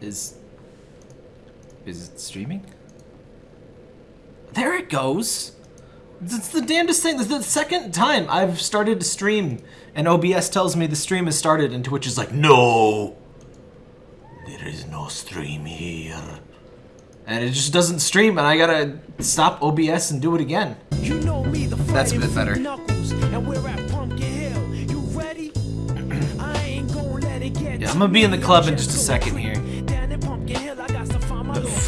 Is... Is it streaming? There it goes! It's the damnedest thing. This is the second time I've started to stream, and OBS tells me the stream has started, and Twitch is like, No! There is no stream here. And it just doesn't stream, and I gotta stop OBS and do it again. You know me, the That's a bit better. Knuckles, and we're at Pumpkin Hill. You ready? I ain't gonna let it get Yeah, I'm gonna be in the club in just a second here.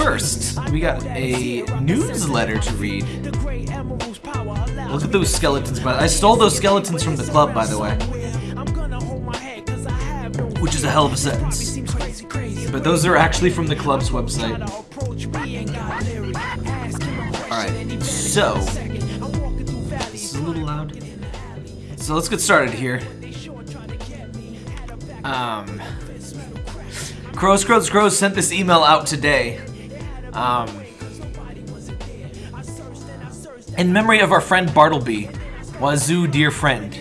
First, we got a newsletter to read. Look at those skeletons, I stole those skeletons from the club, by the way. Which is a hell of a sentence. But those are actually from the club's website. Alright, so- This is a little loud. So let's get started here. Um, Crows, Crows, Crows sent this email out today. Um, in memory of our friend Bartleby, Wazoo, dear friend.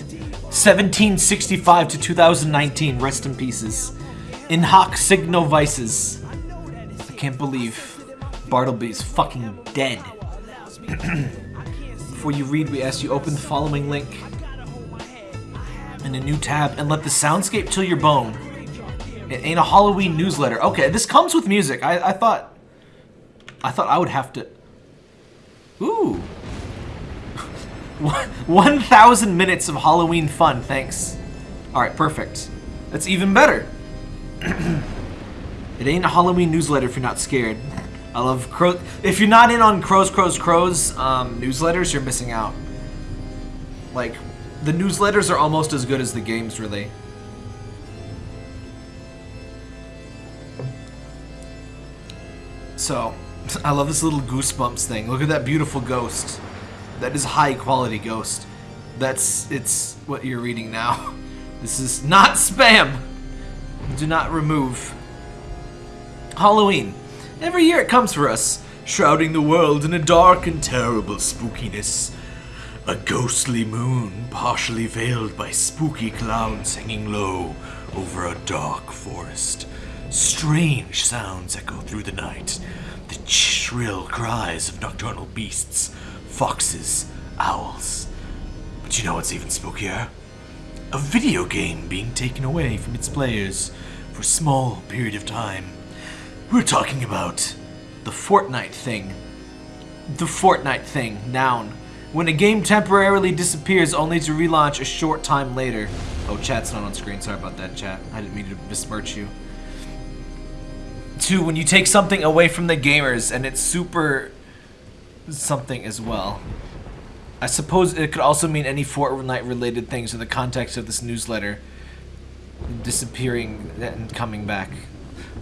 1765 to 2019, rest in pieces. In hoc signo vices. I can't believe Bartleby's fucking dead. Before you read, we ask you open the following link in a new tab and let the soundscape chill your bone. It ain't a Halloween newsletter. Okay, this comes with music. I, I thought... I thought I would have to... Ooh. 1,000 minutes of Halloween fun, thanks. Alright, perfect. That's even better. it ain't a Halloween newsletter if you're not scared. I love crow. If you're not in on Crows, Crows, Crows um, newsletters, you're missing out. Like, the newsletters are almost as good as the games, really. So, I love this little goosebumps thing. Look at that beautiful ghost. That is high quality ghost. That's it's what you're reading now. This is not spam. Do not remove. Halloween. Every year it comes for us, shrouding the world in a dark and terrible spookiness. A ghostly moon, partially veiled by spooky clouds hanging low over a dark forest. Strange sounds echo through the night. The shrill cries of nocturnal beasts, foxes, owls. But you know what's even spookier? A video game being taken away from its players for a small period of time. We're talking about the Fortnite thing. The Fortnite thing, noun. When a game temporarily disappears only to relaunch a short time later. Oh, chat's not on screen. Sorry about that, chat. I didn't mean to besmirch you. Two, when you take something away from the gamers and it's super something as well. I suppose it could also mean any Fortnite related things in the context of this newsletter. Disappearing and coming back.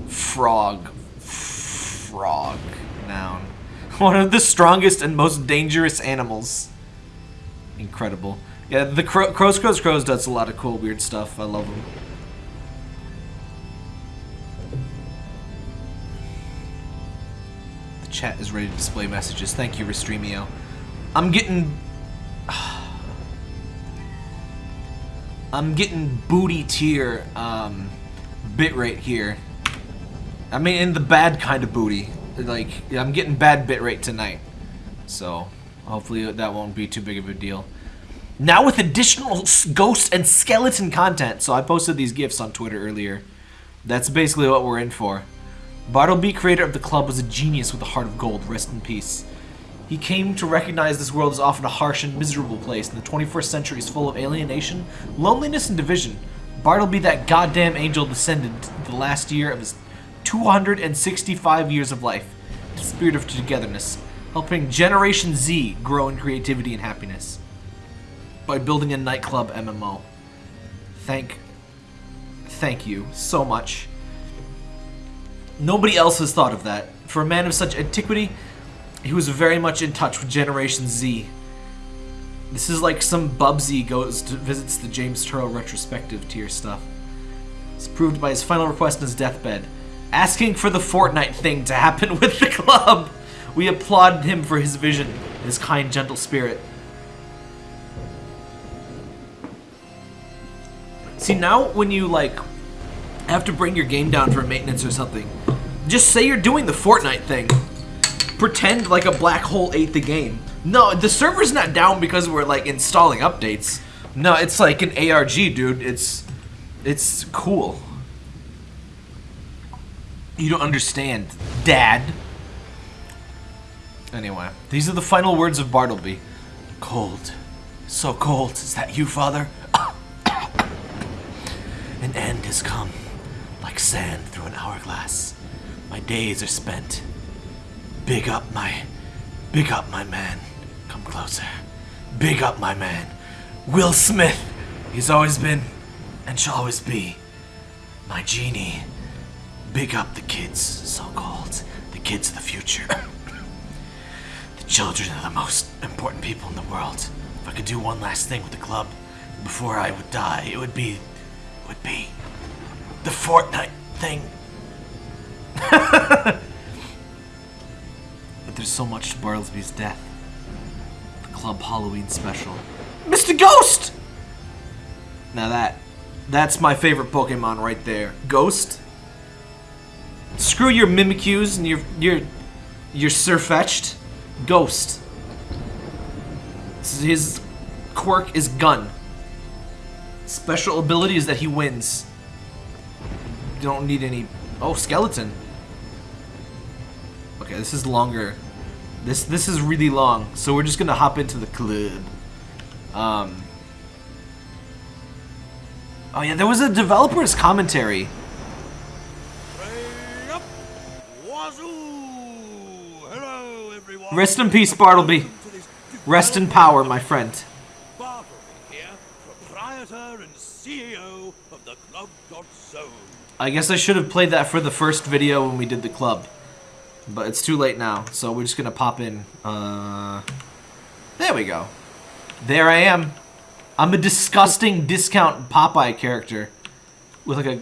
Frog. Frog. Noun. One of the strongest and most dangerous animals. Incredible. Yeah, the Cro- Crows Crows Crows does a lot of cool weird stuff. I love them. Chat is ready to display messages. Thank you, Restreamio. I'm getting I'm getting booty tier um, bitrate here. I mean, in the bad kind of booty. Like, I'm getting bad bitrate tonight. So, hopefully that won't be too big of a deal. Now with additional ghost and skeleton content. So I posted these gifs on Twitter earlier. That's basically what we're in for. Bartleby, creator of the club, was a genius with a heart of gold. Rest in peace. He came to recognize this world is often a harsh and miserable place, and the 21st century is full of alienation, loneliness, and division. Bartleby, that goddamn angel, descended the last year of his 265 years of life, the spirit of togetherness, helping Generation Z grow in creativity and happiness by building a nightclub MMO. Thank, thank you so much. Nobody else has thought of that. For a man of such antiquity, he was very much in touch with Generation Z. This is like some Bubsy goes to visits the James Turrell retrospective tier stuff. It's proved by his final request on his deathbed, asking for the Fortnite thing to happen with the club. We applaud him for his vision, and his kind, gentle spirit. See, now when you like have to bring your game down for maintenance or something, Just say you're doing the Fortnite thing. Pretend like a black hole ate the game. No, the server's not down because we're like installing updates. No, it's like an ARG, dude. It's it's cool. You don't understand, Dad. Anyway, these are the final words of Bartleby. Cold. So cold. Is that you, Father? An end has come, like sand through an hourglass. My days are spent. Big up my, big up my man. Come closer. Big up my man. Will Smith. He's always been, and shall always be, my genie. Big up the kids, so called. The kids of the future. the children are the most important people in the world. If I could do one last thing with the club before I would die, it would be it would be the Fortnite thing. but there's so much to Bartleby's death. The club Halloween special. Mr. Ghost! Now that that's my favorite Pokemon right there. Ghost. Screw your Mimikyus and your your your Sirfetch'd. Ghost. His quirk is gun. Special ability is that he wins. Don't need any... Oh, skeleton. Okay, this is longer. This this is really long, so we're just gonna hop into the club. Um. Oh yeah, there was a developer's commentary. Hello, everyone. Rest in peace, Bartleby. Welcome to this Rest in power, my friend. Bartleby here, proprietor and CEO of the Club Dot Zone. I guess I should have played that for the first video when we did the club. But it's too late now, so we're just gonna pop in. Uh, there we go. There I am. I'm a disgusting discount Popeye character with like a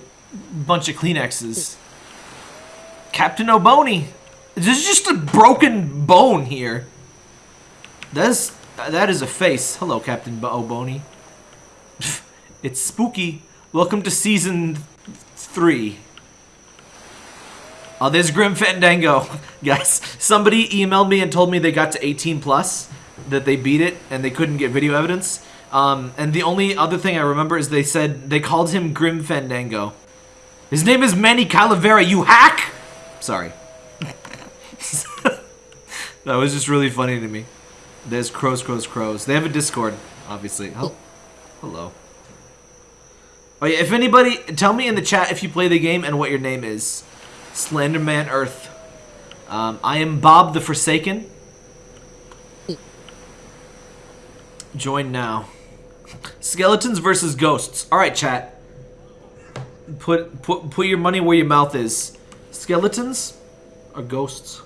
bunch of Kleenexes. Captain O'Boney. This is just a broken bone here. That's that is a face. Hello, Captain Bo- O'Boney. it's spooky. Welcome to season three. Oh, there's Grim Fandango. Guys, somebody emailed me and told me they got to 18 plus, that they beat it, and they couldn't get video evidence. Um, and the only other thing I remember is they said they called him Grim Fandango. His name is Manny Calavera, you hack! Sorry. that was just really funny to me. There's Crows, Crows, Crows. They have a Discord, obviously. Hel- Hello. Oh yeah, if anybody, tell me in the chat if you play the game and what your name is. Slenderman Earth. Um, I am Bob the Forsaken. Join now. Skeletons versus ghosts. All right, chat. Put put put your money where your mouth is. Skeletons or ghosts?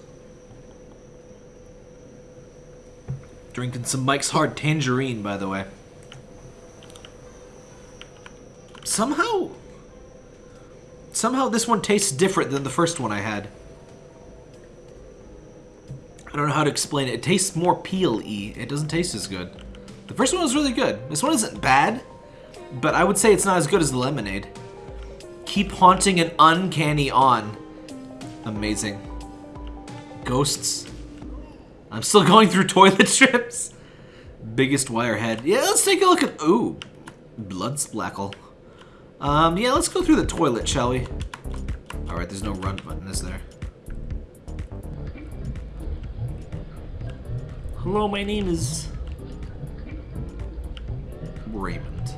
Drinking some Mike's Hard Tangerine, by the way. Somehow, somehow this one tastes different than the first one I had. I don't know how to explain it. It tastes more peel-y. It doesn't taste as good. The first one was really good. This one isn't bad, but I would say it's not as good as the lemonade. Keep haunting an uncanny on. Amazing. Ghosts. I'm still going through toilet strips. Biggest wirehead. Yeah, let's take a look at. Ooh, blood splackle. Um, yeah, let's go through the toilet, shall we? All right, there's no run button, is there? Hello, my name is Raymond.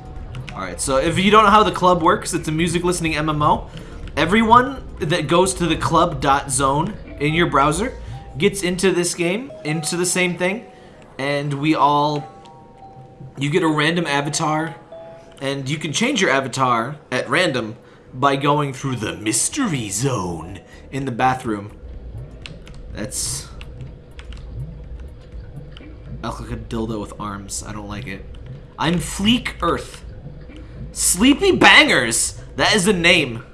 Alright, so if you don't know how the club works, it's a music listening MMO. Everyone that goes to the club.zone in your browser gets into this game, into the same thing, and we all. You get a random avatar, and you can change your avatar at random by going through the mystery zone in the bathroom. That's. I look like a dildo with arms. I don't like it. I'm Fleek Earth. Sleepy Bangers! That is a name.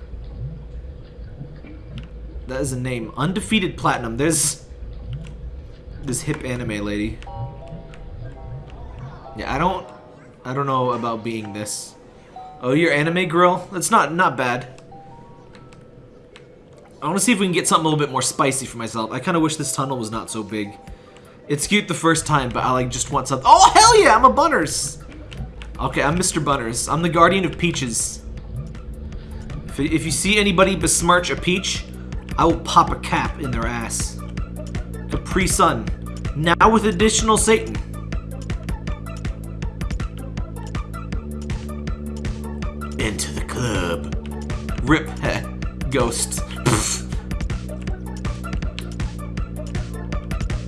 That is a name. Undefeated Platinum. There's this hip anime lady. Yeah, I don't I don't know about being this. Oh, you're anime girl? That's not not bad. I want to see if we can get something a little bit more spicy for myself. I kind of wish this tunnel was not so big. It's cute the first time, but I like just want something. Oh, hell yeah, I'm a Bunners. Okay, I'm Mr. Bunners. I'm the guardian of peaches. If, if you see anybody besmirch a peach, I will pop a cap in their ass. Capri Sun. Now with additional Satan. Rip, heh, ghost.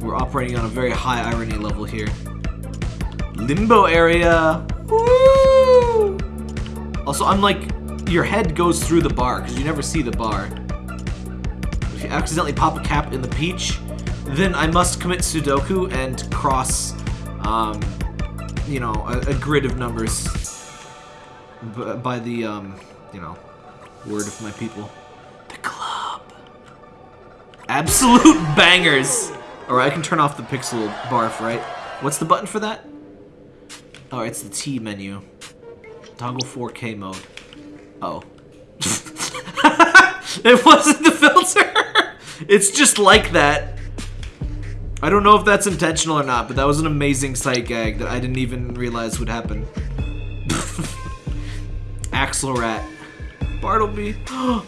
We're operating on a very high irony level here. Limbo area. Woo! Also, I'm like, your head goes through the bar because you never see the bar. If you accidentally pop a cap in the peach, then I must commit Sudoku and cross, um, you know, a, a grid of numbers by the, um, you know, word of my people. The club. Absolute bangers. Alright, I can turn off the pixel barf, right? What's the button for that? Oh, it's the T menu. Toggle 4K mode. Oh. it wasn't the filter! it's just like that. I don't know if that's intentional or not, but that was an amazing sight gag that I didn't even realize would happen. Axelrat. Bartleby. I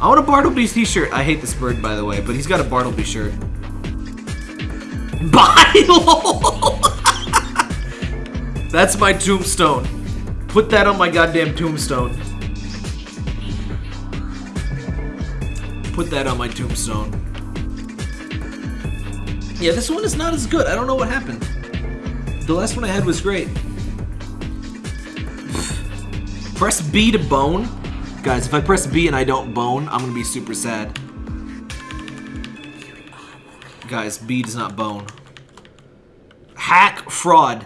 want a Bartleby t-shirt. I hate this bird, by the way, but he's got a Bartleby shirt. Bye. That's my tombstone. Put that on my goddamn tombstone. Put that on my tombstone. Yeah, this one is not as good. I don't know what happened. The last one I had was great. press B to bone. Guys, if I press B and I don't bone, I'm gonna be super sad. Guys, B does not bone. Hack fraud.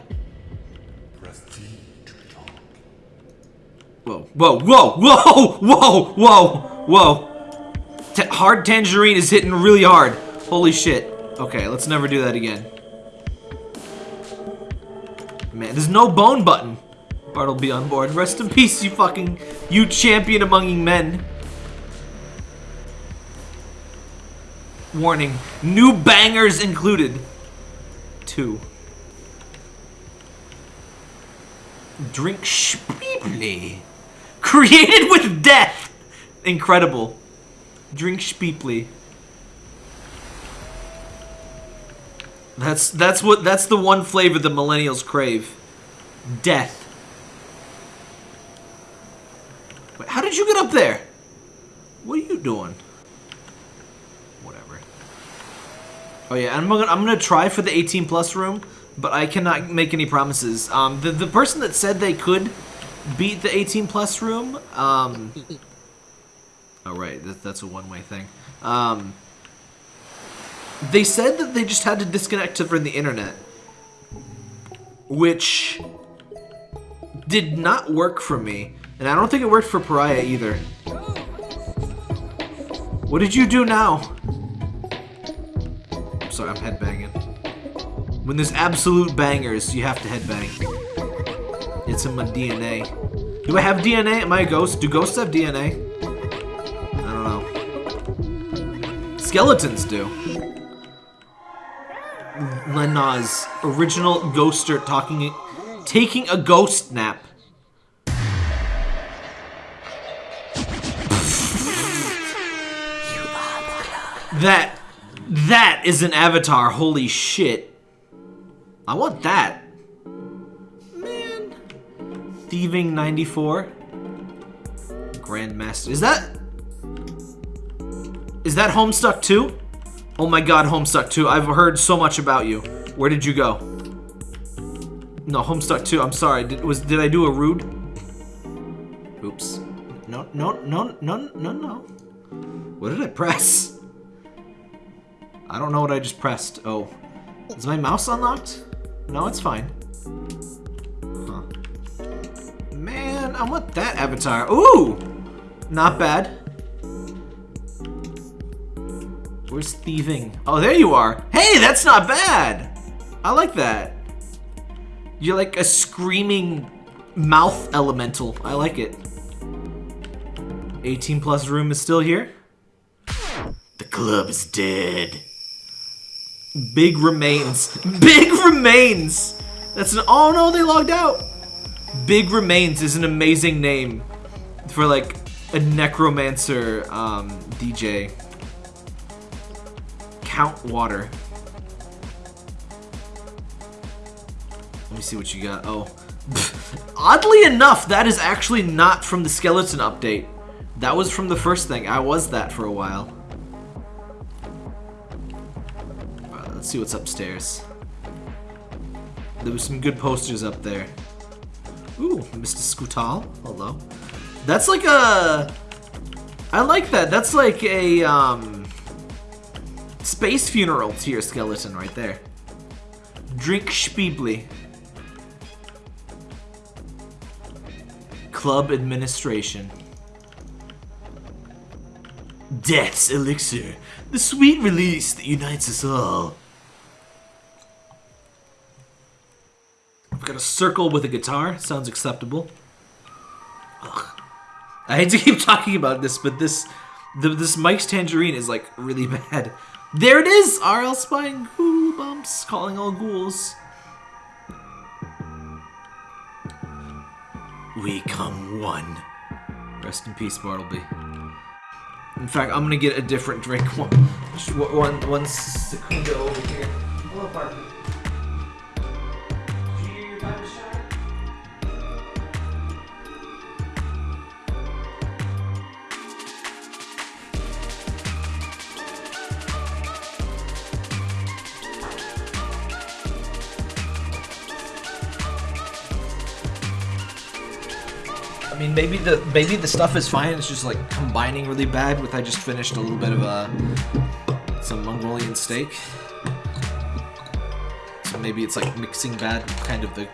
Whoa, whoa, whoa, whoa, whoa, whoa, whoa. T hard tangerine is hitting really hard. Holy shit. Okay, let's never do that again. Man, there's no bone button. Bart will be on board. Rest in peace, you fucking, you champion among men. Warning, new bangers included. Two. Drink Speeply. Created with death. Incredible. Drink Speeply. That's that's what that's the one flavor the millennials crave. Death. Wait, how did you get up there? What are you doing? Whatever. Oh yeah, I'm gonna I'm gonna try for the 18 plus room, but I cannot make any promises. Um, the the person that said they could beat the 18 plus room, um. Oh right, that, that's a one way thing. Um. They said that they just had to disconnect from the internet, which did not work for me, and I don't think it worked for Pariah either. What did you do now? Sorry, I'm headbanging. When there's absolute bangers, you have to headbang. It's in my DNA. Do I have DNA? Am I a ghost? Do ghosts have DNA? I don't know. Skeletons do. Lenaz, original ghoster talking, taking a ghost nap. That, that is an avatar. Holy shit. I want that. Man. Thieving 94. Grandmaster. Is that... Is that Homestuck 2? Oh my god, Homestuck 2. I've heard so much about you. Where did you go? No, Homestuck 2. I'm sorry. Did, was, did I do a rude? Oops. No, no, no, no, no, no. What did I press? I don't know what I just pressed. Oh. Is my mouse unlocked? No, it's fine. Huh. Man, I want that avatar. Ooh! Not bad. Where's thieving? Oh, there you are. Hey, that's not bad. I like that. You're like a screaming mouth elemental. I like it. 18 plus room is still here. The club is dead. Big remains. Big remains. That's an. Oh no, they logged out. Big remains is an amazing name for like a necromancer um, DJ. Count water. Let me see what you got. Oh. Oddly enough, that is actually not from the skeleton update. That was from the first thing. I was that for a while. See what's upstairs. There was some good posters up there. Ooh, Mr. Scootal. Hello. That's like a... I like that. That's like a, um... Space funeral your skeleton right there. Drink Spiebly. Club administration. Death's elixir. The sweet release that unites us all. I've got a circle with a guitar. Sounds acceptable. Ugh. I hate to keep talking about this, but this the, this Mike's Tangerine is like really bad. There it is! RL spying ghoul bumps, calling all ghouls. We come one. Rest in peace, Bartleby. In fact, I'm gonna get a different drink. One, one, one Secundo over here. Hello, Bartleby. I mean, maybe the maybe the stuff is fine. It's just like combining really bad with I just finished a little bit of uh, some Mongolian steak. So maybe it's like mixing bad, kind of the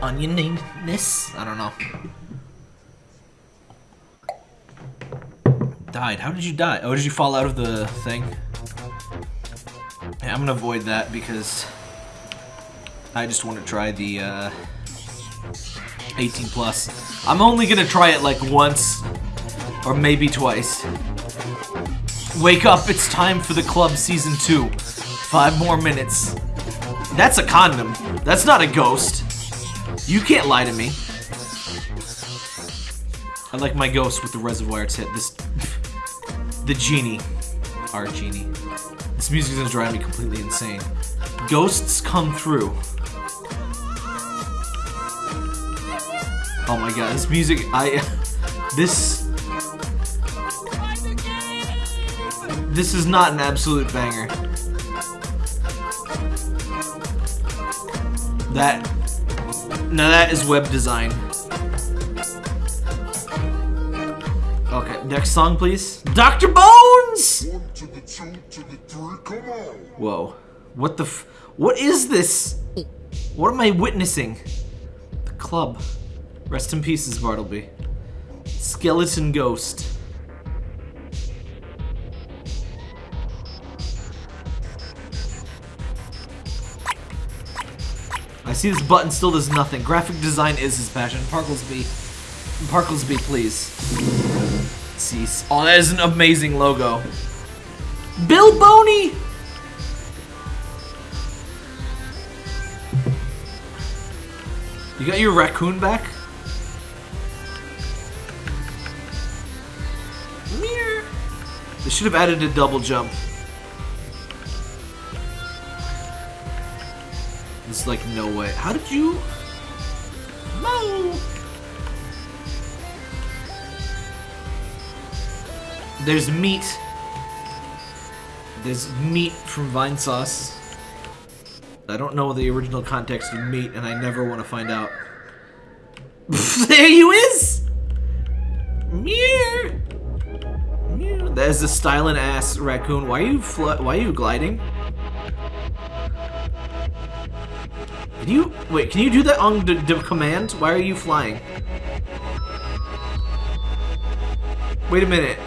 onioniness. I don't know. Died. How did you die? Oh, did you fall out of the thing? Yeah, I'm gonna avoid that because I just want to try the uh, 18 plus. I'm only gonna try it like once or maybe twice. Wake up, it's time for the club season 2. Five more minutes. That's a condom. That's not a ghost. You can't lie to me. I like my ghost with the reservoir tip. This, the genie, our genie. This music is gonna drive me completely insane. Ghosts come through. Oh my god, this music, I, this, this is not an absolute banger. That, now that is web design. Okay, next song please. Dr. Bones! Come on. Whoa. What the What is this? What am I witnessing? The club. Rest in pieces, Bartleby. Skeleton Ghost. I see this button still does nothing. Graphic design is his passion. Parklesby. Parklesby, please. Cease. Oh, that is an amazing logo. Bill Boney! You got your raccoon back? They should have added a double jump. There's like no way. How did you? No. There's meat. There's meat from Vinesauce. I don't know the original context of meat, and I never want to find out. there you is! Meow. That is a styling ass raccoon. Why are you why are you gliding? Can you wait? Can you do that on the, the command? Why are you flying? Wait a minute.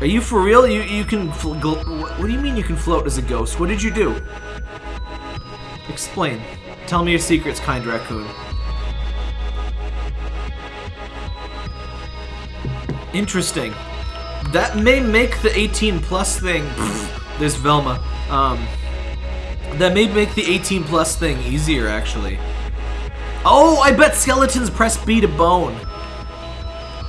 Are you for real? You you can. What do you mean you can float as a ghost? What did you do? Explain. Tell me your secrets, kind raccoon. Interesting. That may make the 18 plus thing. There's Velma. Um, that may make the 18 plus thing easier, actually. Oh, I bet skeletons press B to bone.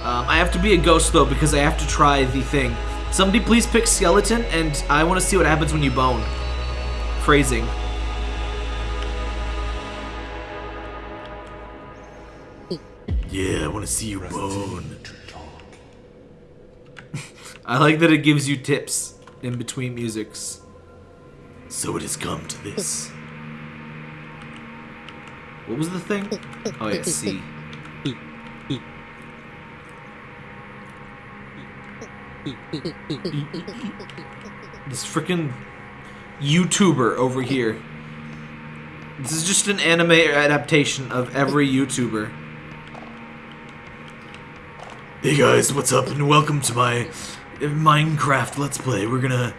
Um, I have to be a ghost though because I have to try the thing. Somebody please pick skeleton, and I want to see what happens when you bone. Phrasing. Yeah, I want to see you bone. I like that it gives you tips in between musics. So it has come to this. What was the thing? Oh yeah, C. This freaking YouTuber over here. This is just an anime adaptation of every YouTuber. Hey guys, what's up and welcome to my Minecraft Let's Play. We're gonna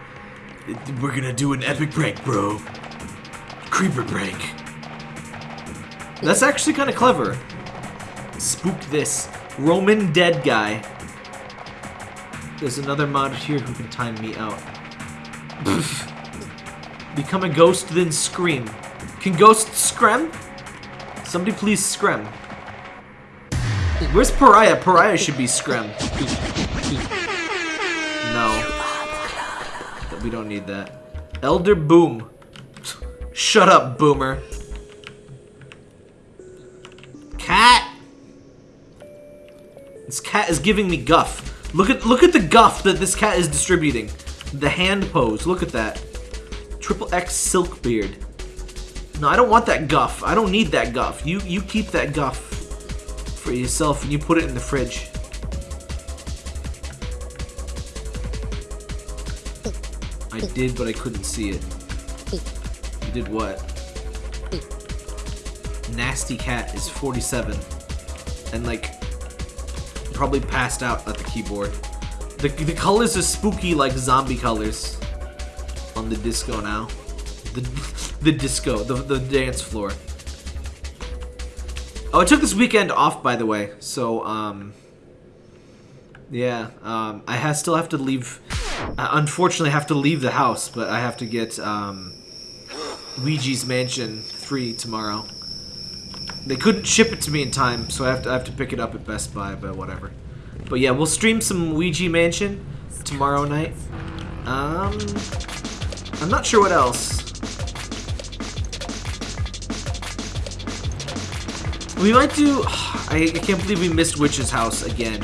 we're gonna do an epic prank, bro. Creeper prank. That's actually kind of clever. Spook this. Roman dead guy. There's another mod here who can time me out. Become a ghost, then scream. Can ghosts scream? Somebody please scream. Where's Pariah? Pariah should be scream. No. We don't need that. Elder Boom. Shut up, Boomer. Cat! This cat is giving me guff. Look at look at the guff that this cat is distributing. The hand pose. Look at that. Triple X silk beard. No, I don't want that guff. I don't need that guff. You you keep that guff for yourself and you put it in the fridge. I did, but I couldn't see it. You did what? Nasty Cat is 47. And, like, probably passed out at the keyboard. The, the colors are spooky like zombie colors on the disco now. The, the disco, the, the dance floor. Oh, I took this weekend off, by the way. So, um... Yeah, um, I ha still have to leave... I unfortunately have to leave the house, but I have to get, um... Luigi's Mansion 3 tomorrow. They couldn't ship it to me in time, so I have to I have to pick it up at Best Buy, but whatever. But yeah, we'll stream some Luigi Mansion tomorrow night. Um, I'm not sure what else. We might do. I can't believe we missed Witch's House again.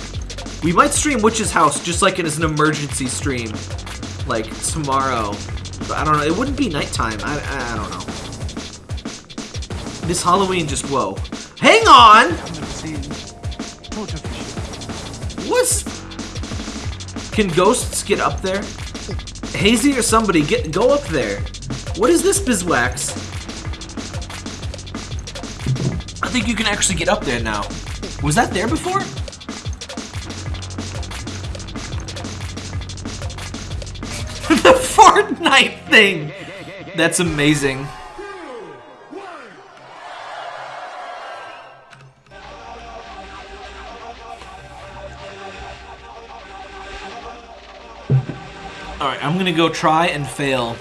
We might stream Witch's House just like it is an emergency stream, like tomorrow. But I don't know. It wouldn't be nighttime. I I don't know. This Halloween just whoa. Hang on! What's Can ghosts get up there? Hazy or somebody, get go up there. What is this bizwax? I think you can actually get up there now. Was that there before? Fortnite thing! That's amazing. Alright, I'm gonna go try and fail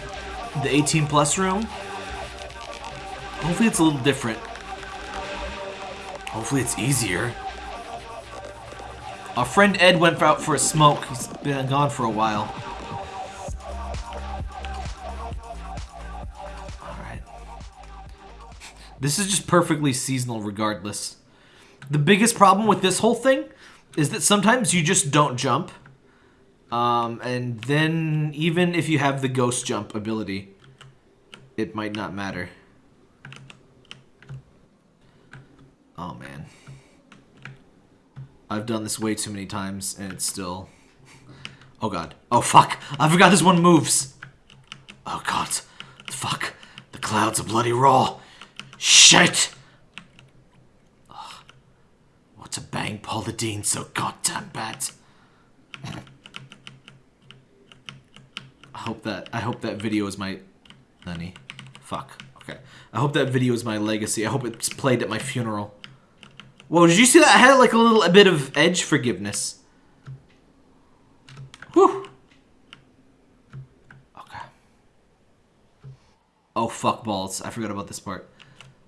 the 18 plus room. Hopefully it's a little different. Hopefully it's easier. Our friend Ed went out for a smoke. He's been gone for a while. This is just perfectly seasonal regardless. The biggest problem with this whole thing is that sometimes you just don't jump. Um, and then even if you have the ghost jump ability, it might not matter. Oh man. I've done this way too many times and it's still... Oh god. Oh fuck! I forgot this one moves! Oh god. Fuck. The clouds are bloody raw. Shit! Ugh. What a bang Paul the Dean so goddamn bad. I hope that I hope that video is my honey. Fuck. Okay. I hope that video is my legacy. I hope it's played at my funeral. Whoa, did you see that? I had like a little a bit of edge forgiveness. Whew. Okay. Oh, fuck balls. I forgot about this part.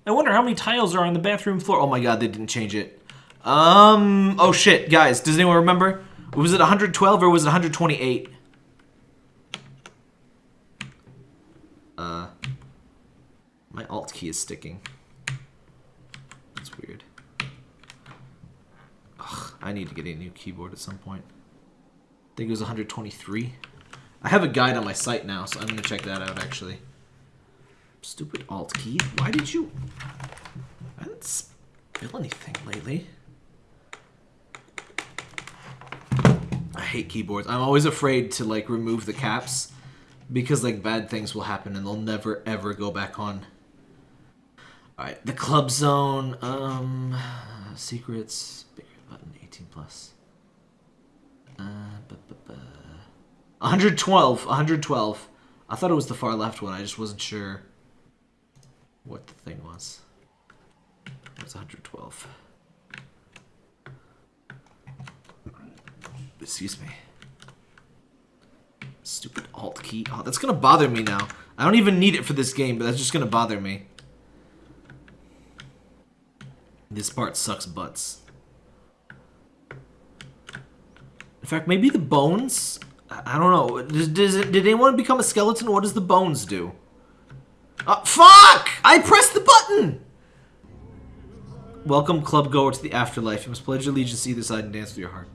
I wonder how many tiles are on the bathroom floor. Oh my god, they didn't change it. Um, oh shit, guys, does anyone remember? Was it 112 or was it 128? Uh, my alt key is sticking. That's weird. Ugh, I need to get a new keyboard at some point. I think it was 123. I have a guide on my site now, so I'm gonna check that out actually. Stupid alt key. Why did you? I didn't spill anything lately. I hate keyboards. I'm always afraid to like remove the caps because like bad things will happen and they'll never ever go back on. All right, the club zone. Um, secrets. Bigger button. 18 plus. Uh, bu- bu- bu- 112. 112. I thought it was the far left one. I just wasn't sure what the thing was. It was 112. Excuse me. Stupid alt key. Oh, that's gonna bother me now. I don't even need it for this game, but that's just gonna bother me. This part sucks butts. In fact, maybe the bones? I don't know. Does, does it, did anyone become a skeleton? What does the bones do? Uh, fuck! I pressed the button! Welcome, club goer, to the afterlife. You must pledge allegiance to either side and dance with your heart.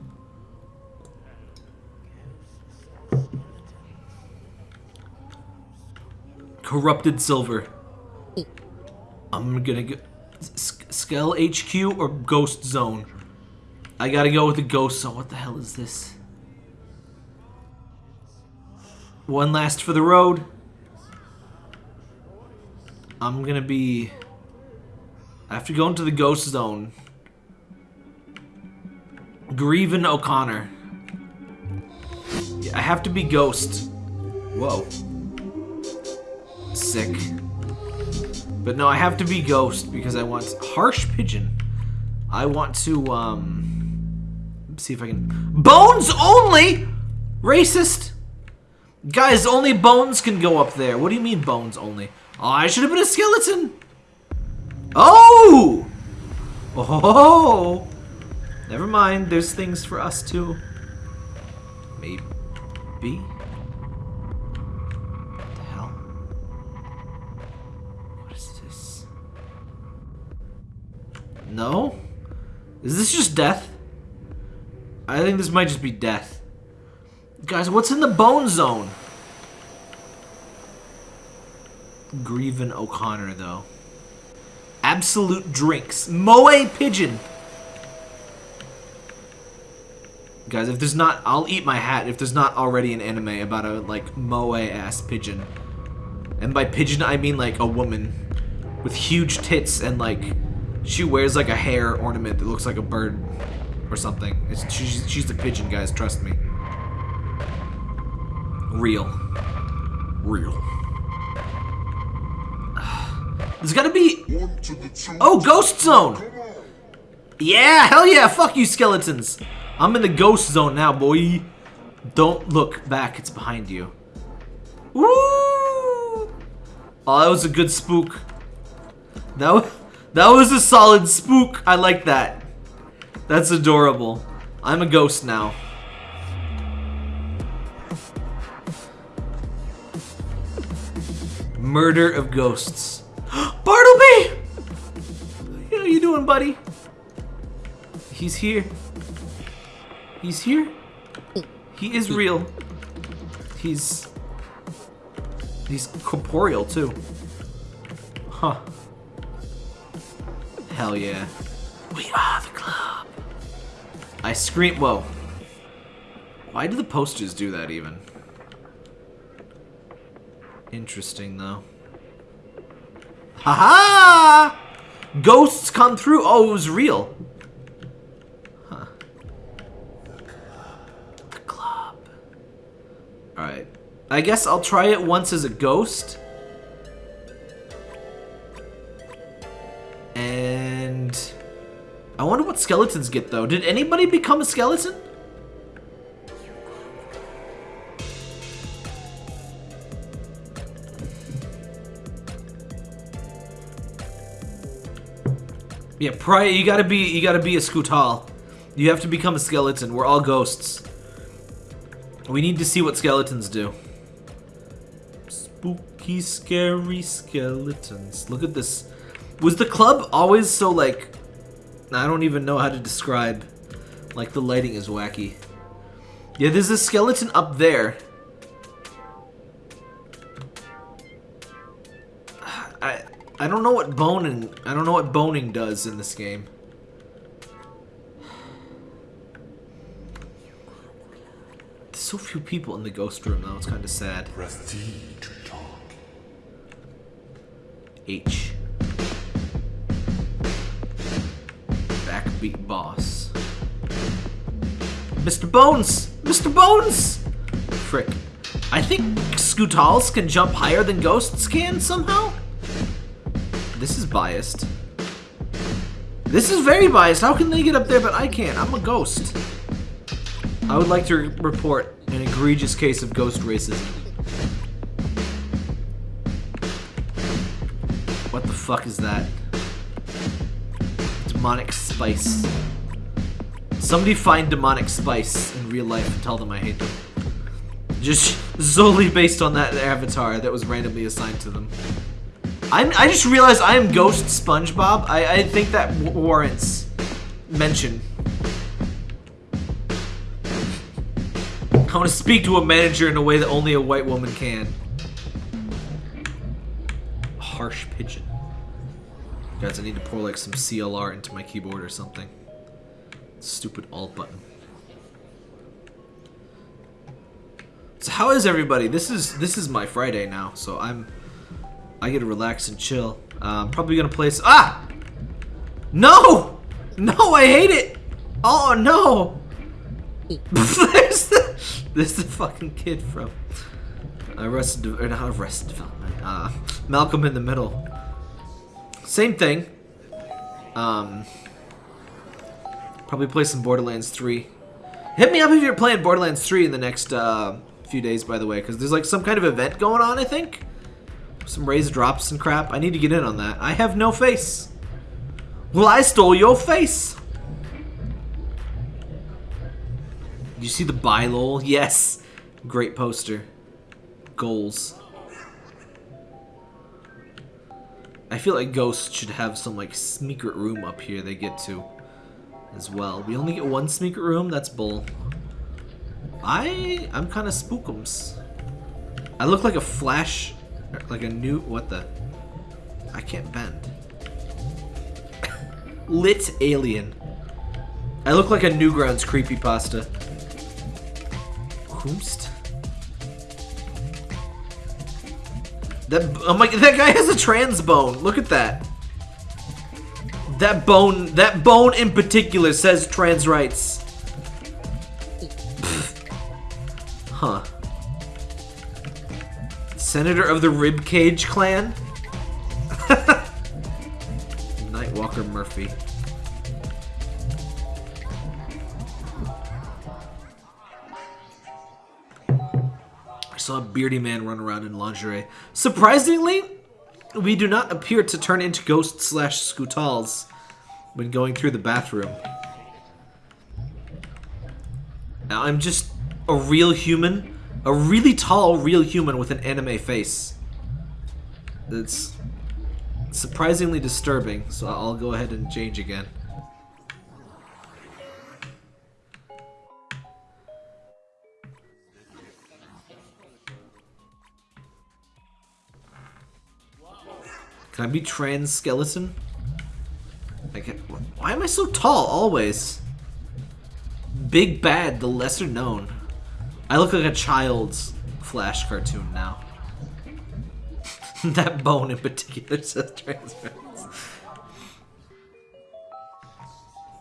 Corrupted silver. I'm gonna go. S- Skell HQ or Ghost Zone? I gotta go with the Ghost Zone. What the hell is this? One last for the road. I'm gonna be. I have to go into the Ghost Zone. Grieven O'Connor. I have to be Ghost. Whoa. Sick. But no, I have to be Ghost because I want Harsh Pigeon. I want to, um... See if I can... Bones only?! Racist! Guys, only bones can go up there. What do you mean bones only? Oh, I should have been a skeleton! Oh! Oh! Never mind, there's things for us too. Maybe? What the hell? What is this? No? Is this just death? I think this might just be death. Guys, what's in the bone zone? Grieven O'Connor, though. Absolute drinks. Moe Pigeon. Guys, if there's not, I'll eat my hat if there's not already an anime about a, like, moe-ass pigeon. And by pigeon, I mean, like, a woman with huge tits and, like, she wears, like, a hair ornament that looks like a bird or something. It's, she's, she's the pigeon, guys, trust me. Real. Real. There's gotta be... Oh, Ghost Zone! Yeah, hell yeah, fuck you skeletons. I'm in the ghost zone now, boy. Don't look back, it's behind you. Woo! Oh, that was a good spook. That was, that was a solid spook. I like that. That's adorable. I'm a ghost now. Murder of ghosts. Bartleby! How you doing, buddy? He's here. He's here. He is real. He's he's corporeal too. Huh. Hell yeah. We are the club. I scream. Whoa. Why do the posters do that even? Interesting though. Haha! -ha! Ghosts come through. Oh, it was real. Huh. The club. Alright. I guess I'll try it once as a ghost. And... I wonder what skeletons get, though. Did anybody become a skeleton? Yeah, prior you gotta be you gotta be a Skutal. You have to become a skeleton. We're all ghosts. We need to see what skeletons do. Spooky, scary skeletons. Look at this. Was the club always so like I don't even know how to describe. Like the lighting is wacky. Yeah, there's a skeleton up there. I don't know what boning I don't know what boning does in this game. There's so few people in the ghost room though, it's kinda sad. H. Backbeat boss. Mr. Bones! Mr. Bones! Frick. I think Scutals can jump higher than ghosts can somehow? This is biased. This is very biased. How can they get up there but I can't? I'm a ghost. I would like to re- report an egregious case of ghost racism. What the fuck is that? Demonic spice. Somebody find demonic spice in real life and tell them I hate them. Just solely based on that avatar that was randomly assigned to them. I'm, I just realized I am Ghost SpongeBob. I, I think that warrants mention. I want to speak to a manager in a way that only a white woman can. Harsh pigeon. Guys, I need to pour like some CLR into my keyboard or something. Stupid alt button. So how is everybody? This is this is my Friday now, so I'm I get to relax and chill. Uh, probably gonna play. ah! No! No, I hate it! Oh no! there's the there's the fucking kid from Arrested or not Arrested Development. Uh, Malcolm in the Middle. Same thing. Um, probably play some Borderlands 3. Hit me up if you're playing Borderlands 3 in the next uh, few days, by the way, because there's like some kind of event going on, I think. Some raised drops and crap. I need to get in on that. I have no face. Well, I stole your face. You see the buy lol? Yes. Great poster. Goals. I feel like Ghost should have some like secret room up here they get to as well. We only get one secret room? That's bull. I I'm kind of spookums. I look like a flash like a new what the I can't bend. Lit alien. I look like a Newgrounds creepypasta. Whomst? That oh my that guy has a trans bone. Look at that. That bone that bone in particular says trans rights. Pfft. Huh. Senator of the Ribcage clan? Nightwalker Murphy. I saw a beardy man run around in lingerie. Surprisingly, we do not appear to turn into ghosts slash scutals when going through the bathroom. Now I'm just a real human, a really tall real human with an anime face. It's surprisingly disturbing, so I'll go ahead and change again. Can I be trans skeleton? I can, why am I so tall always? Big Bad, the lesser known. I look like a child's Flash cartoon now. that bone in particular says trans.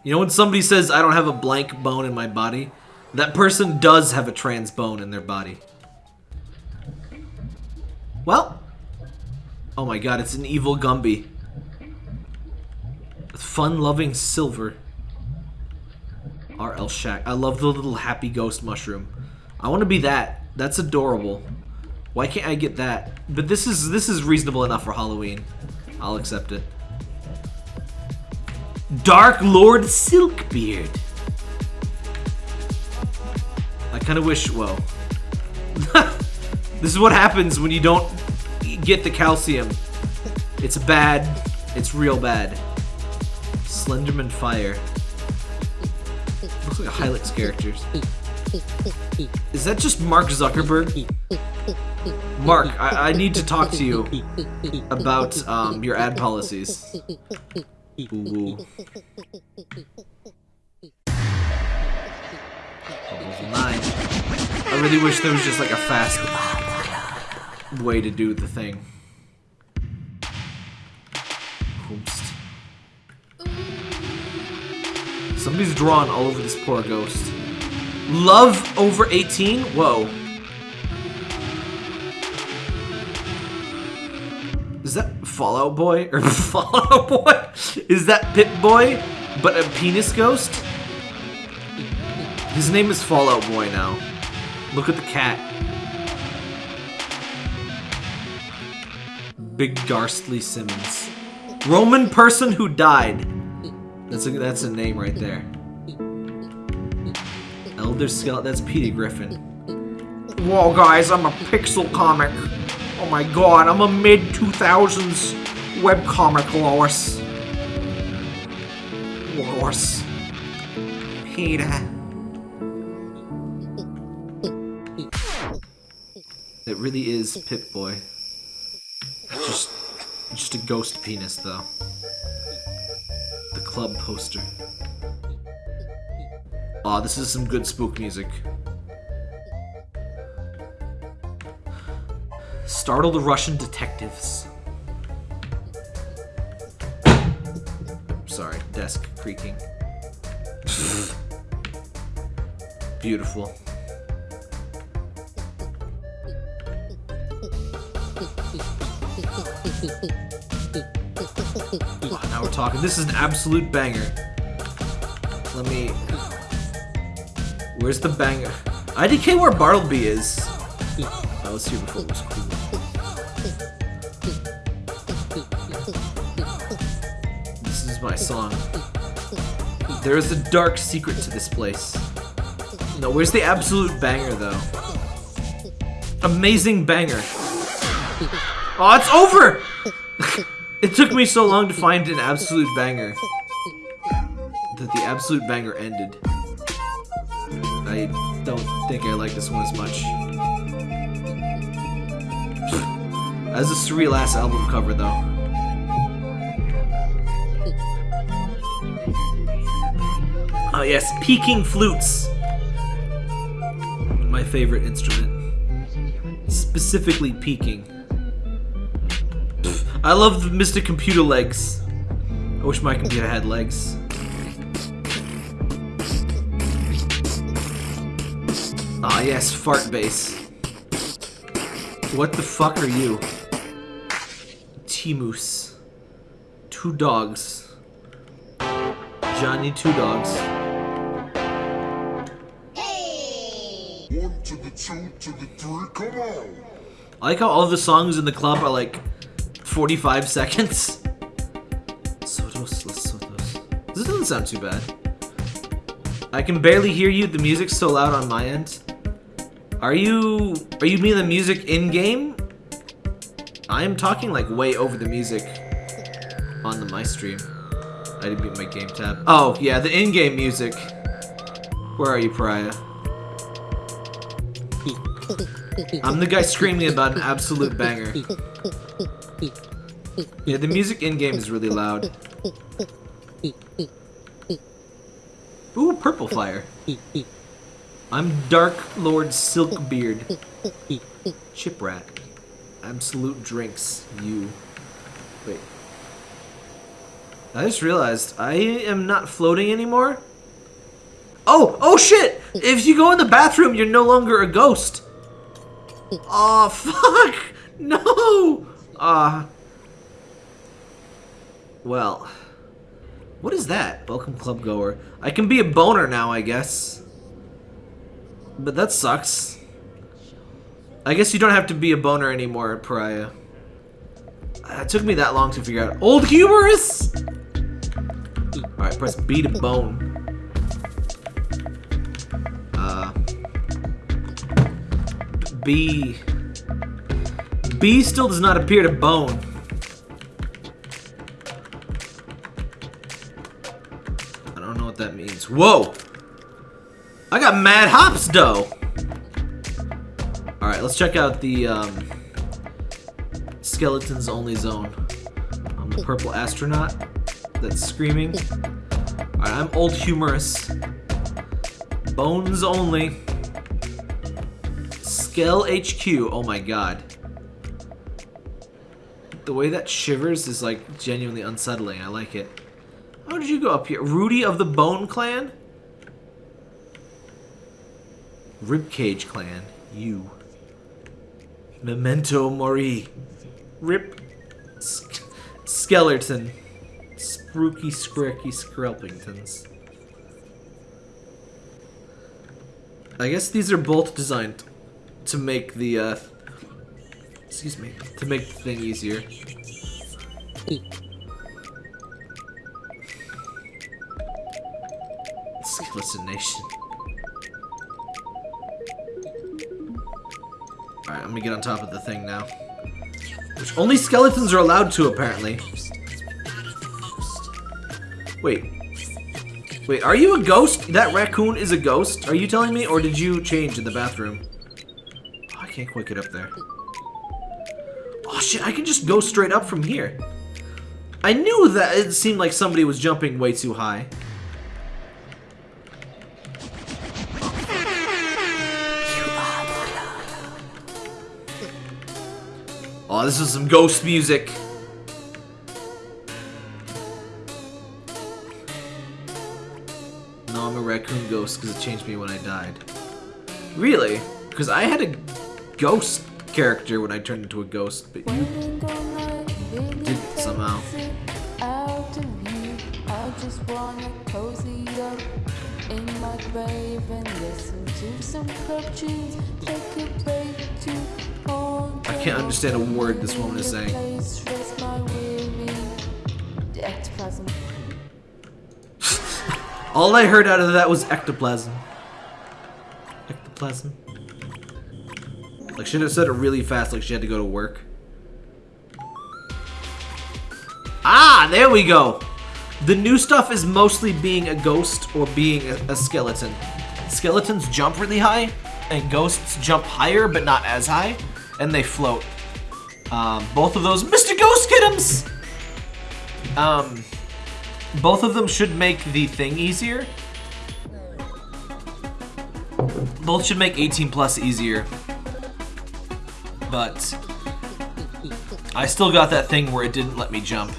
You know when somebody says I don't have a blank bone in my body? That person does have a trans bone in their body. Well, Oh my god, it's an evil Gumby. Fun-loving silver. RL Shack. I love the little happy ghost mushroom. I want to be that. That's adorable. Why can't I get that? But this is this is reasonable enough for Halloween. I'll accept it. Dark Lord Silkbeard. I kind of wish, well, this is what happens when you don't get the calcium. It's bad. It's real bad. Slenderman Fire. Looks like a Hylics characters. Is that just Mark Zuckerberg? Mark, I, I need to talk to you about um, your ad policies. Ooh. 9. I really wish there was just like a fast way to do the thing. Somebody's drawn all over this poor ghost. Love over 18? Whoa. Is that Fallout Boy? Or Fallout Boy? Is that Pip Boy? But a penis ghost? His name is Fallout Boy now. Look at the cat. Big Garstly Simmons. Roman person who died. That's a that's a name right there. Elder Skeleton. That's Peter Griffin. Whoa, guys! I'm a pixel comic. Oh my god! I'm a mid 2000s webcomic horse. Horse. Peter. It really is Pip Boy. Just, just a ghost penis, though. The club poster. Aw, this is some good spook music. Startle the Russian detectives. Sorry, desk creaking. Beautiful. Oh, now we're talking. This is an absolute banger. Let me. Where's the banger? IDK where Bartleby is. I was here before was cool. This is my song. There is a dark secret to this place. No, where's the absolute banger though? Amazing banger. Oh, it's over! it took me so long to find an absolute banger. That the absolute banger ended. I don't think I like this one as much. As a surreal ass album cover though. Oh yes, peaking flutes. My favorite instrument. Specifically peaking. I love the Mr. Computer legs. I wish my computer had legs. Yes, fart base. What the fuck are you? T-Moose. Two dogs. Johnny Two Dogs. One to the two to the three, come on! I like how all the songs in the club are like 45 seconds. Sotos, Los Sotos. This doesn't sound too bad. I can barely hear you. The music's so loud on my end. Are you... Are you mean the music in-game? I am talking like way over the music on the my stream. I didn't beat my game tab. Oh, yeah, the in-game music. Where are you, Pariah? I'm the guy screaming about an absolute banger. Yeah, the music in-game is really loud. Ooh, purple fire. I'm Dark Lord Silkbeard. Chiprat. Absolute drinks. You. Wait. I just realized I am not floating anymore. Oh, oh shit! If you go in the bathroom, you're no longer a ghost. Oh fuck! No! Ah. well. What is that? Welcome club goer. I can be a boner now, I guess. But that sucks. I guess you don't have to be a boner anymore, Pariah. Uh, It took me that long to figure out. Old humorous? Alright, press B to bone. Uh, B. B still does not appear to bone. I don't know what that means. Whoa! I got mad hops dough! Alright, let's check out the um, skeletons only zone. I'm a purple astronaut that's screaming. Alright, I'm old humorous. Bones only. Skell HQ. Oh my god. The way that shivers is like genuinely unsettling. I like it. How did you go up here? Rudy of the Bone Clan? Ribcage Clan. You. Memento Mori. Rip. Sk Skeleton. Spooky Scricky Skrelpingtons. I guess these are both designed to make the, uh, excuse me, to make the thing easier. Skeleton Nation. Alright, I'm gonna get on top of the thing now. Which only skeletons are allowed to, apparently. Wait. Wait, are you a ghost? That raccoon is a ghost? Are you telling me? Or did you change in the bathroom? Oh, I can't quite get up there. Oh shit, I can just go straight up from here. I knew that it seemed like somebody was jumping way too high. This is some ghost music. No, I'm a raccoon ghost because it changed me when I died. Really? Because I had a ghost character when I turned into a ghost, but you did somehow. Out of you, I just wanna cozy up in my grave and listen to some club tunes. Take a break to hold I can't understand a word this woman is saying. Place, rest my weary ectoplasm. All I heard out of that was ectoplasm. Ectoplasm. Like, she should have said it really fast, like she had to go to work. Ah, there we go. The new stuff is mostly being a ghost or being a, a skeleton. Skeletons jump really high, and ghosts jump higher, but not as high, and they float. Um, both of those, Mr. Ghost Kidums! Um, both of them should make the thing easier. Both should make 18 plus easier. But I still got that thing where it didn't let me jump.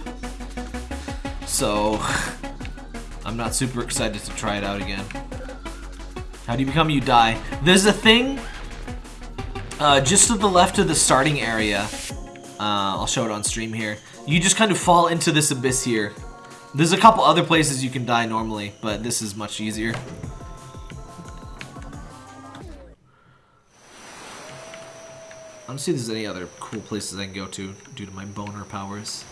So I'm not super excited to try it out again. How do you become you die? There's a thing uh, just to the left of the starting area. Uh, I'll show it on stream here. You just kind of fall into this abyss here. There's a couple other places you can die normally, but this is much easier. I don't see if there's any other cool places I can go to due to my boner powers.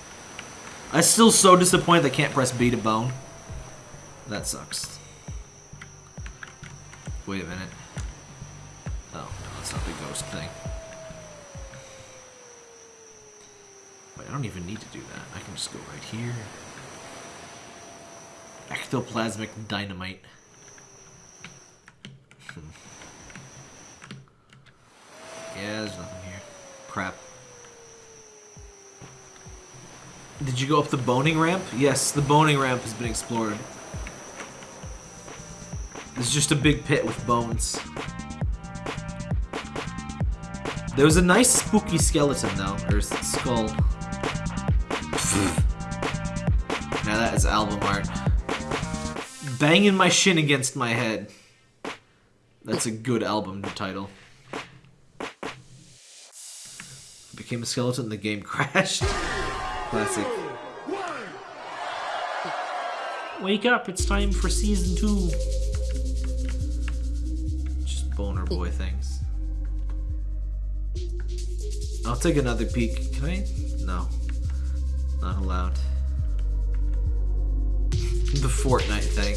I'm still so disappointed I can't press B to bone. That sucks. Wait a minute. Oh, no, that's not the ghost thing. Wait, I don't even need to do that. I can just go right here. Ectoplasmic dynamite. Yeah, there's nothing here. Crap. Did you go up the boning ramp? Yes, the boning ramp has been explored. It's just a big pit with bones. There was a nice spooky skeleton though, or skull. now that is album art. Banging my shin against my head. That's a good album title. Became a skeleton, the game crashed. Classic. Wake up, it's time for season two. Just boner boy things. I'll take another peek. Can I? No. Not allowed. The Fortnite thing.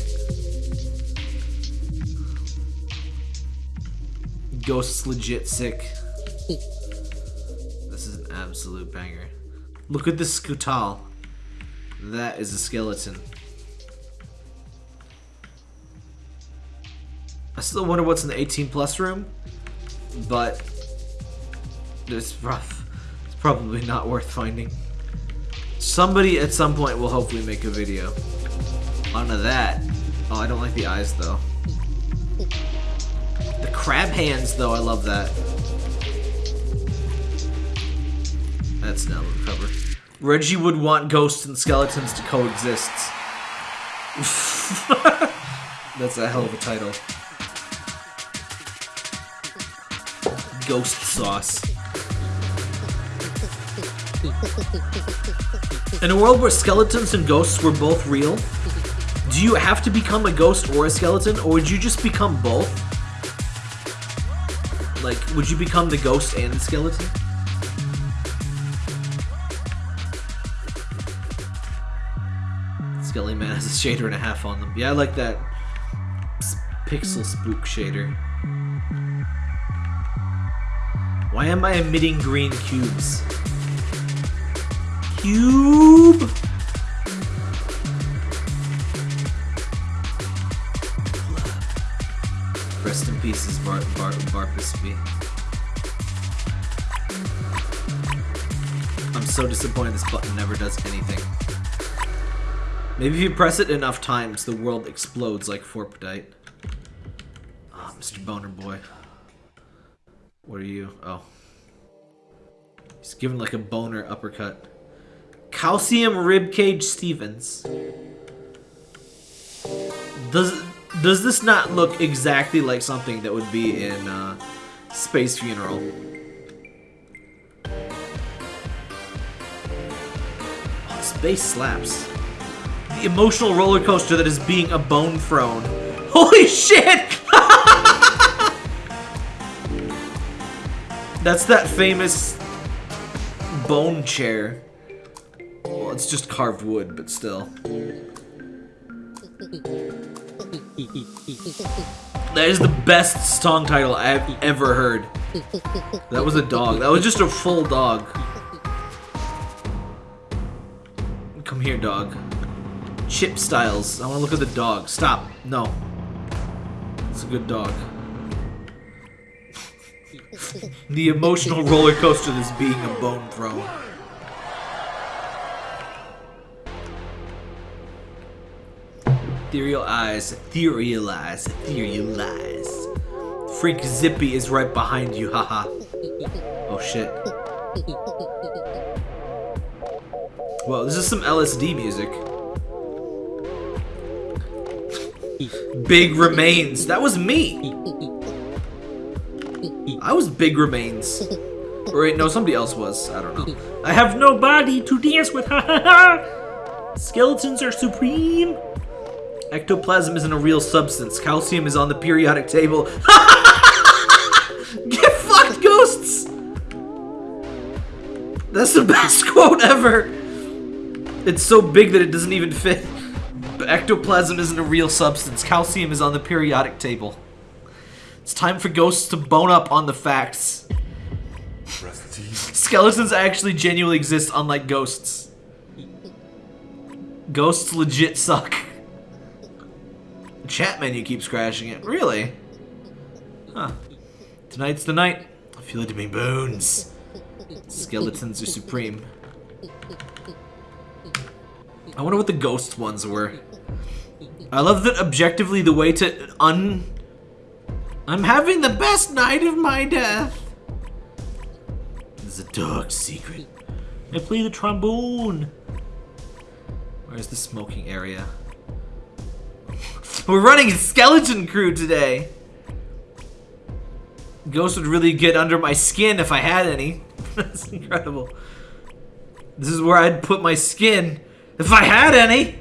Ghost's legit sick. This is an absolute banger. Look at this Skutal. That is a skeleton. I still wonder what's in the 18 plus room, but it's rough. It's probably not worth finding. Somebody at some point will hopefully make a video. Onto that. Oh, I don't like the eyes though. The crab hands though, I love that. That's now cover. Reggie would want ghosts and skeletons to coexist. That's a hell of a title. Ghost sauce. In a world where skeletons and ghosts were both real, do you have to become a ghost or a skeleton, or would you just become both? Like, would you become the ghost and the skeleton? Skelly Man has a shader and a half on them. Yeah, I like that pixel spook shader. Why am I emitting green cubes? Cube! Rest in pieces, Bar Bar Barpusby. I'm so disappointed this button never does anything. Maybe if you press it enough times, the world explodes like Forpdite. Ah, Mr. Boner Boy. What are you? Oh. He's given like a boner uppercut. Calcium Ribcage Stevens. Does does this not look exactly like something that would be in uh, Space Funeral? Oh, space slaps. The emotional roller coaster that is being a bone throne. Holy shit! That's that famous bone chair. Well, it's just carved wood, but still. That is the best song title I've ever heard. That was a dog. That was just a full dog. Come here, dog. Chip Styles. I want to look at the dog. Stop. No. It's a good dog. the emotional roller coaster this being a bone throne. Ethereal eyes, ethereal eyes, ethereal eyes. Freak Zippy is right behind you, haha. Oh shit. Well, this is some LSD music. Big Remains. That was me. I was Big Remains. Or wait, no, somebody else was. I don't know. I have no body to dance with. Ha ha ha. Skeletons are supreme. Ectoplasm isn't a real substance. Calcium is on the periodic table. Get fucked, ghosts! That's the best quote ever. It's so big that it doesn't even fit. But ectoplasm isn't a real substance. Calcium is on the periodic table. It's time for ghosts to bone up on the facts. Skeletons actually genuinely exist, unlike ghosts. Ghosts legit suck. The chat menu keeps crashing it. Really? Huh. Tonight's the night. I feel it in my bones. Skeletons are supreme. I wonder what the ghost ones were. I love that objectively the way to un... I'm having the best night of my death. This is a dark secret. I play the trombone. Where's the smoking area? We're running skeleton crew today. Ghost would really get under my skin if I had any. That's incredible. This is where I'd put my skin if I had any.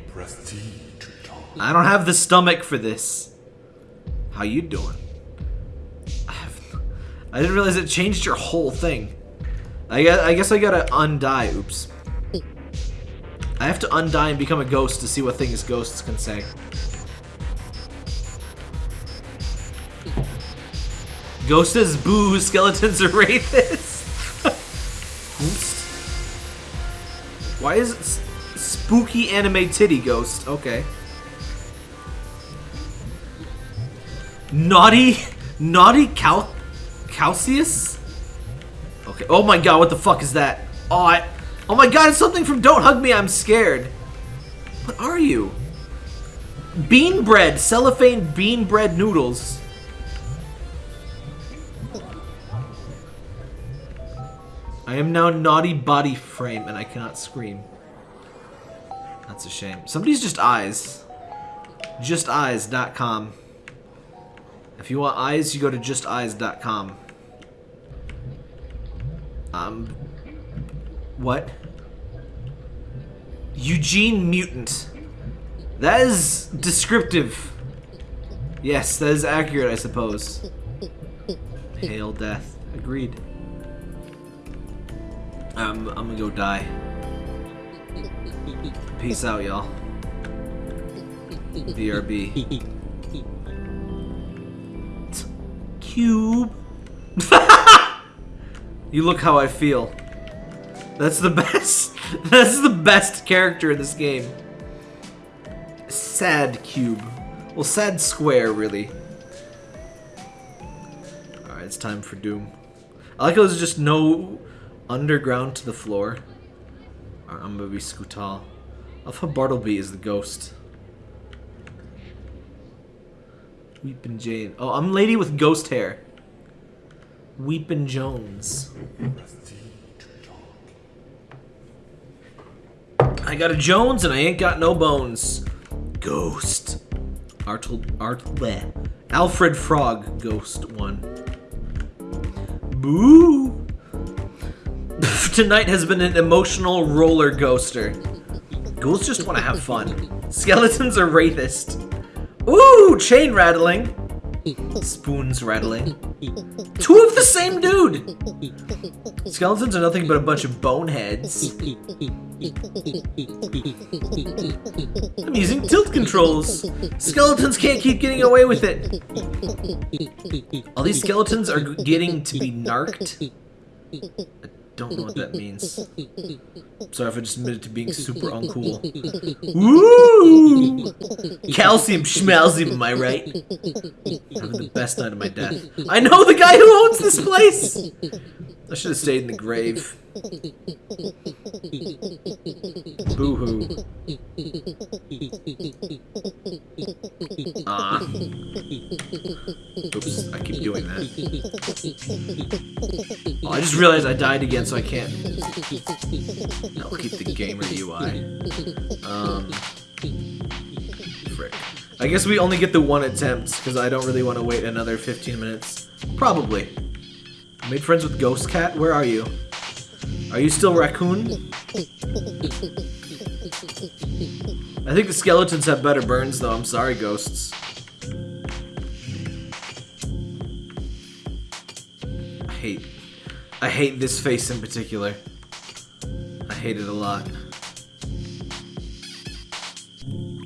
I don't have the stomach for this. How you doing? I, have, I didn't realize it changed your whole thing. I guess I, guess I gotta undie. Oops. I have to undie and become a ghost to see what things ghosts can say. Ghost says boo, skeletons are rapists. Why is it spooky anime titty ghost? Okay. Naughty, naughty Cal, Calcius? Okay. Oh my god, what the fuck is that? Oh, I, oh my god, it's something from Don't Hug Me, I'm Scared. What are you? Bean bread, cellophane bean bread noodles. I am now naughty body frame and I cannot scream. That's a shame. Somebody's just eyes. Justeyes.com. If you want eyes, you go to justeyes.com. Um, what? Eugene Mutant. That is descriptive. Yes, that is accurate, I suppose. Hail death. Agreed. Um, I'm gonna go die. Peace out, y'all. BRB. Cube. you look how I feel. That's the best. That's the best character in this game. Sad cube. Well, sad square, really. Alright, it's time for Doom. I like how there's just no underground to the floor. I'm gonna be Scootal. Love how Bartleby is the ghost. Weepin' Jane. Oh, I'm lady with ghost hair. Weepin' Jones. I got a Jones and I ain't got no bones. Ghost. Artel, Art, bleh. Alfred Frog, Ghost 1. Boo! Tonight has been an emotional roller coaster. Ghouls just want to have fun. Skeletons are rapists. Ooh, chain rattling. Spoons rattling. Two of the same dude! Skeletons are nothing but a bunch of boneheads. I'm using tilt controls. Skeletons can't keep getting away with it. All these skeletons are getting to be narked. Don't know what that means. Sorry if I just admitted to being super uncool. Woo! Calcium schmalzium, am I right? Having the best night of my death. I know the guy who owns this place! I should have stayed in the grave. Boo hoo. Ah. Oops, I keep doing that. I just realized I died again, so I can't. I'll keep the gamer UI. Um. Frick. I guess we only get the one attempt, because I don't really want to wait another 15 minutes. Probably. Made friends with Ghost Cat? Where are you? Are you still Raccoon? I think the skeletons have better burns, though. I'm sorry, ghosts. I hate... I hate this face in particular. I hate it a lot.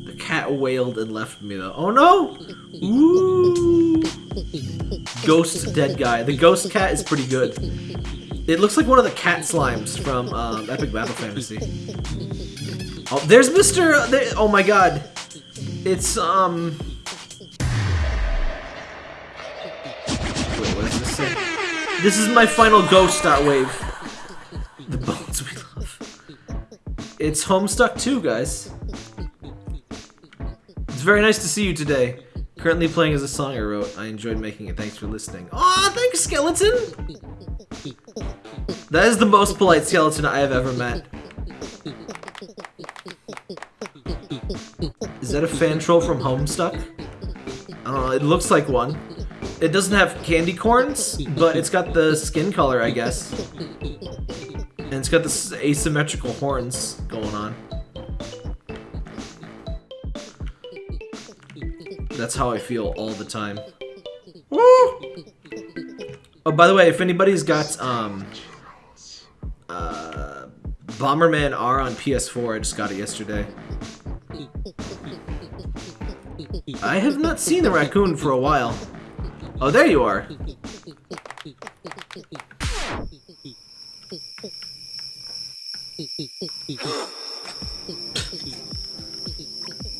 The cat wailed and left me, though. Oh, no! Ooh! Ghost dead guy. The ghost cat is pretty good. It looks like one of the cat slimes from um, Epic Battle Fantasy. Oh, there's Mr. There, oh my god. It's, um... This is my final ghost star wave. The bones we love. It's Homestuck 2, guys. It's very nice to see you today. Currently playing as a song I wrote. I enjoyed making it. Thanks for listening. Aw, thanks, skeleton! That is the most polite skeleton I have ever met. Is that a fan troll from Homestuck? I don't know, it looks like one. It doesn't have candy corns, but it's got the skin color, I guess. And it's got this asymmetrical horns going on. That's how I feel all the time. Woo! Oh, by the way, if anybody's got, um, uh, Bomberman R on PS4. I just got it yesterday. I have not seen the raccoon for a while. Oh, there you are.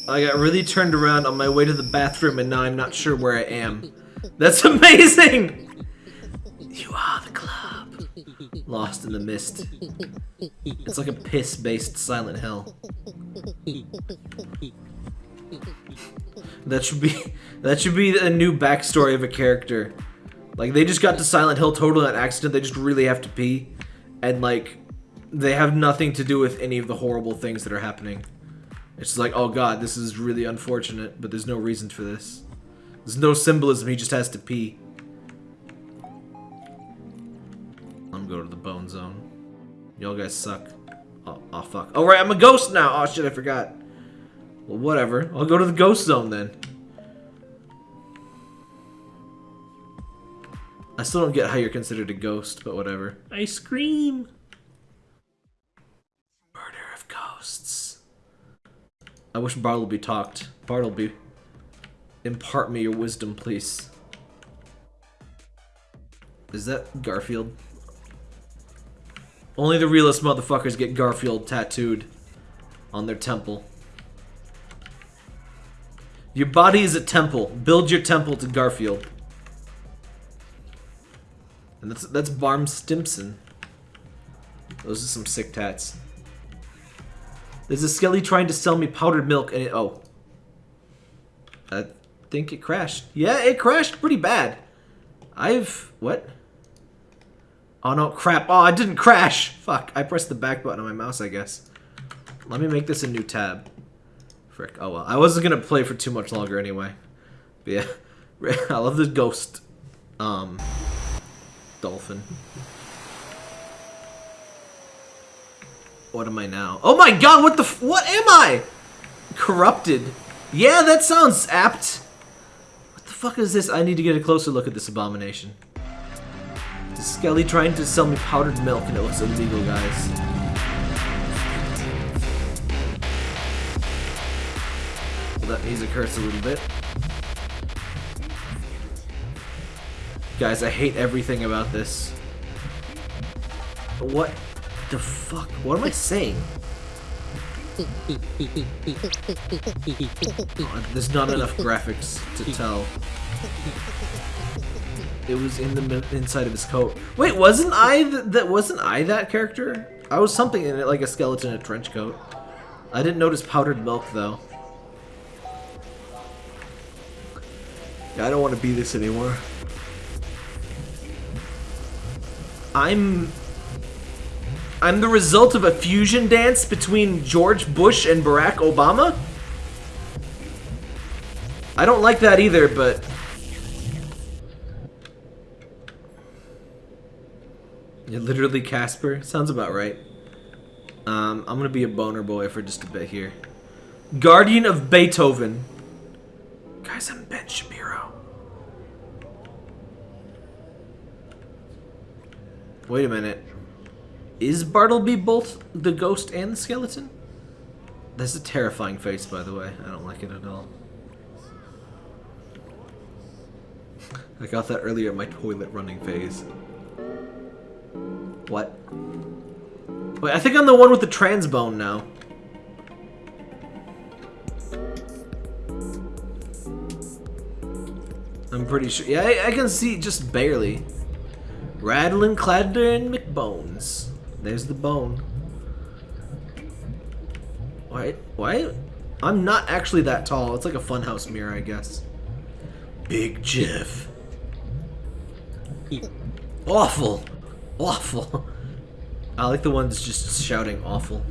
I got really turned around on my way to the bathroom and now I'm not sure where I am. That's amazing! You are the club. Lost in the mist. It's like a piss-based Silent Hill. That should be that should be a new backstory of a character. Like they just got to Silent Hill totally on accident. They just really have to pee, and like they have nothing to do with any of the horrible things that are happening. It's just like, oh god, this is really unfortunate, but there's no reason for this. There's no symbolism. He just has to pee. I'm going to the bone zone. Y'all guys suck. Oh, oh fuck. Oh right, I'm a ghost now. Oh shit, I forgot. Well, whatever. I'll go to the ghost zone then. I still don't get how you're considered a ghost, but whatever. I scream. Murder of ghosts. I wish Bartleby talked. Bartleby, impart me your wisdom, please. Is that Garfield? Only the realest motherfuckers get Garfield tattooed on their temple. Your body is a temple. Build your temple to Garfield. And that's that's Barm Stimson. Those are some sick tats. There's a skelly trying to sell me powdered milk and it oh. I think it crashed. Yeah, it crashed pretty bad. I've what? Oh no, crap. Oh, I didn't crash. Fuck. I pressed the back button on my mouse, I guess. Let me make this a new tab. Frick. Oh well. I wasn't gonna play for too much longer anyway. But yeah. I love the ghost um dolphin. What am I now? Oh my god, what the what am I? Corrupted. Yeah, that sounds apt. What the fuck is this? I need to get a closer look at this abomination. Is Skelly trying to sell me powdered milk and it looks illegal, guys. That music curse a little bit. Guys, I hate everything about this. What the fuck? What am I saying? Oh, there's not enough graphics to tell. It was in the inside of his coat. Wait, wasn't I th that? Wasn't I that character? I was something in it, like a skeleton in a trench coat. I didn't notice powdered milk though. Yeah, I don't want to be this anymore. I'm I'm the result of a fusion dance between George Bush and Barack Obama? I don't like that either, but You're literally Casper? Sounds about right. Um, I'm gonna be a boner boy for just a bit here. Guardian of Beethoven. Guys, I'm Ben Shapiro. Wait a minute. Is Bartleby both the ghost and the skeleton? That's a terrifying face, by the way. I don't like it at all. I got that earlier in my toilet running phase. What? Wait, I think I'm the one with the trans bone now. I'm pretty sure. Yeah, I, I can see just barely. Rattling, clattering McBones. There's the bone. Why? Why? I'm not actually that tall. It's like a funhouse mirror, I guess. Big Jeff. Awful. Awful. I like the ones just shouting awful.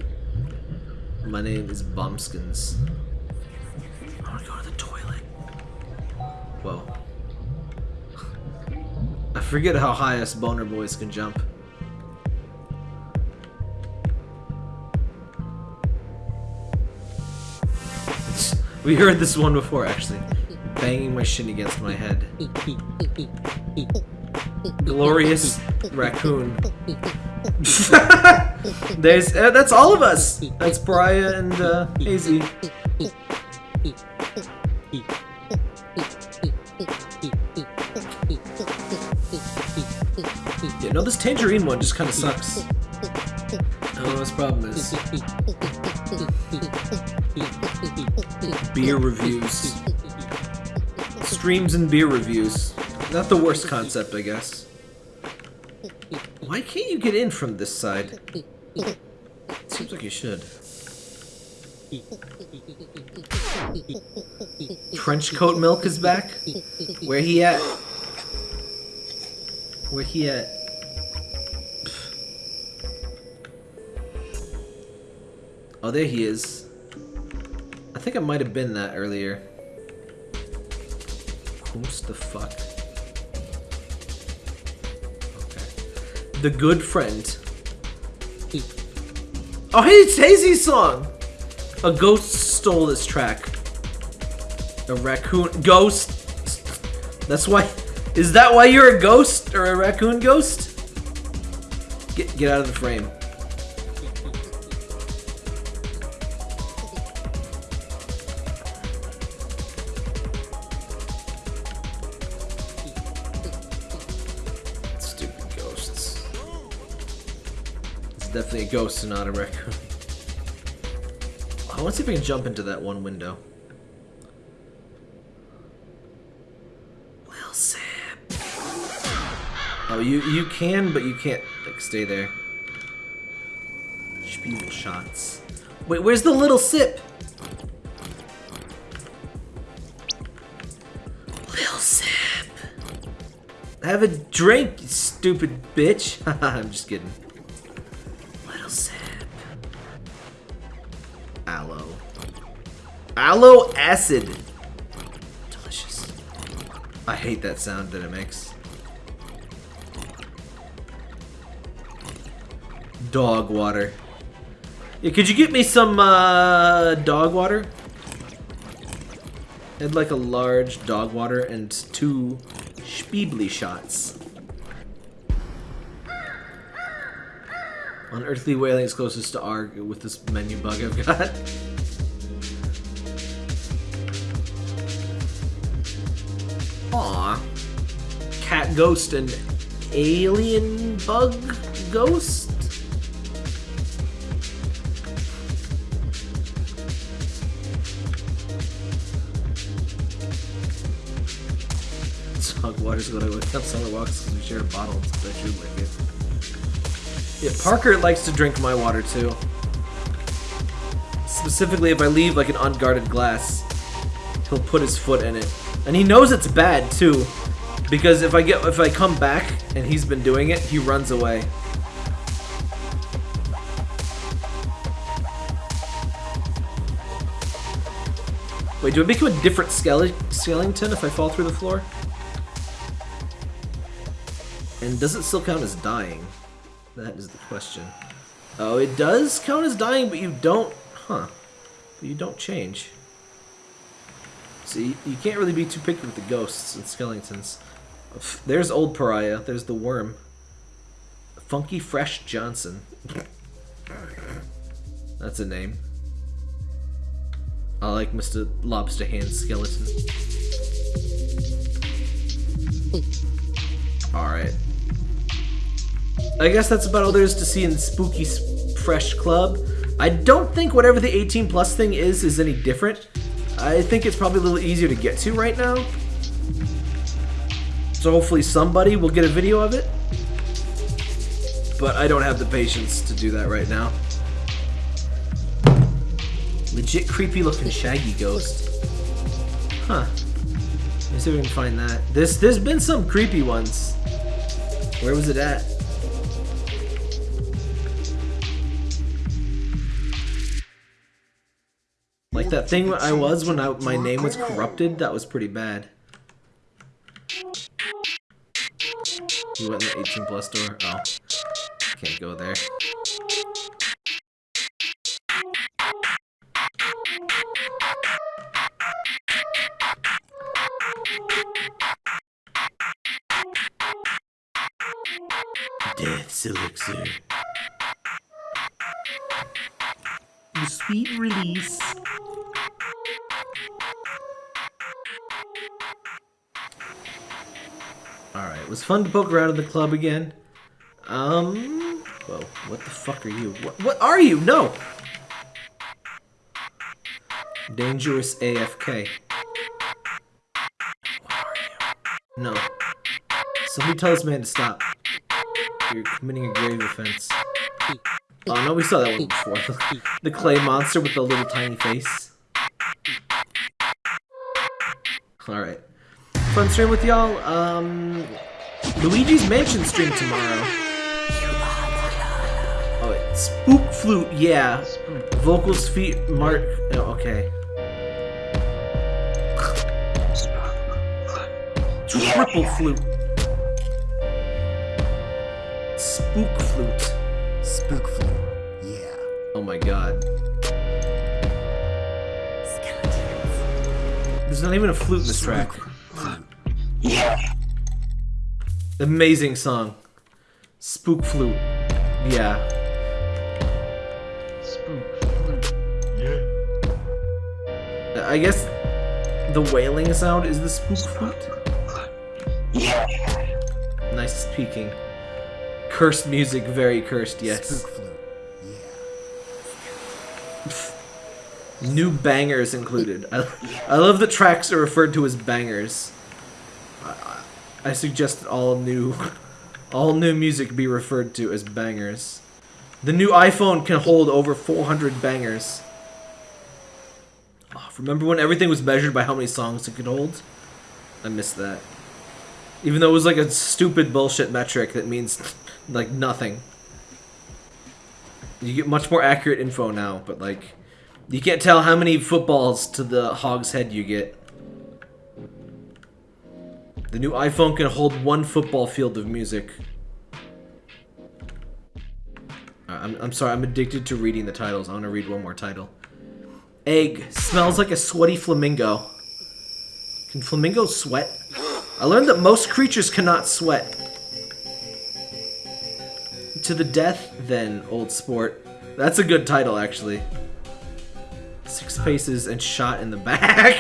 My name is Bumskins. I want to go to the toilet. Whoa. I forget how high us boner boys can jump. We heard this one before, actually. Banging my shin against my head. Glorious raccoon. There's uh, that's all of us. That's Brian and uh, Hazy. No, this tangerine one just kind of sucks. I don't know what his problem is. Beer reviews. Streams and beer reviews. Not the worst concept, I guess. Why can't you get in from this side? Seems like you should. Trench coat milk is back? Where he at? Where he at? Oh, there he is. I think I might have been that earlier. Who's the fuck? Okay. The good friend. Oh, hey, it's Hazy's song! A ghost stole this track. A raccoon ghost. That's why. Is that why you're a ghost or a raccoon ghost? Get get out of the frame. A ghost and not a raccoon. I want to see if I can jump into that one window. Lil Sam. Oh, you you can, but you can't like stay there. Spiegel shots. Wait, where's the little sip? Lil Sip. Have a drink, you stupid bitch. I'm just kidding. Aloe. Aloe acid. Delicious. I hate that sound that it makes. Dog water. Yeah, could you get me some uh, dog water? I'd like a large dog water and two Spiebly shots. Unearthly whaling is closest to R with this menu bug I've got. Aw. Cat ghost and alien bug ghost? Dog water's gonna wake up summer walks because we share a bottle. So I should like it. Yeah, Parker likes to drink my water too. Specifically, if I leave like an unguarded glass, he'll put his foot in it, and he knows it's bad too, because if I get if I come back and he's been doing it, he runs away. Wait, do I become a different skele skeleton if I fall through the floor? And does it still count as dying? That is the question. Oh, it does count as dying, but you don't... Huh. But you don't change. See, you can't really be too picky with the ghosts and skeletons. There's old pariah. There's the worm. Funky Fresh Johnson. That's a name. I like Mr. Lobster Hand Skeleton. Alright. I guess that's about all there is to see in Spooky Fresh Club. I don't think whatever the 18 plus thing is is any different. I think it's probably a little easier to get to right now. So hopefully somebody will get a video of it. But I don't have the patience to do that right now. Legit creepy looking shaggy ghost. Huh. Let me see if we can find that. This there's been some creepy ones. Where was it at? Like that thing I was when I, my name was corrupted, that was pretty bad. You went in the 18 plus door? Oh. Can't go there. Death's elixir. sweet release. It was fun to poke around in the club again. Um, whoa, what the fuck are you? What, what are you? No! Dangerous AFK. What are you? No. Somebody tell this man to stop. You're committing a grave offense. Oh no, we saw that one before. the clay monster with the little tiny face. Alright. Fun stream with y'all. Um, Luigi's Mansion stream tomorrow. Oh, wait. Spook Flute, yeah. Vocals, feet, Mark. Oh, okay. Triple Flute. Spook Flute. Spook flute. Yeah. Oh my god. There's not even a flute in this track. Amazing song. Spook flute. Yeah. Spook flute. Yeah. I guess the wailing sound is the spook flute. Yeah. Nice speaking. Cursed music, very cursed, yes. Spook flute. Yeah. New bangers included. I, I love that tracks are referred to as bangers. I, suggest that all new, all new music be referred to as bangers. The new iPhone can hold over 400 bangers. Oh, remember when everything was measured by how many songs it could hold? I missed that. Even though it was like a stupid bullshit metric that means like nothing. You get much more accurate info now, but like you can't tell how many footballs to the hog's head you get. The new iPhone can hold one football field of music. Uh, I'm, I'm sorry, I'm addicted to reading the titles. I want to read one more title. Egg. Smells like a sweaty flamingo. Can flamingos sweat? I learned that most creatures cannot sweat. To the death, then, old sport. That's a good title, actually. Six paces and shot in the back.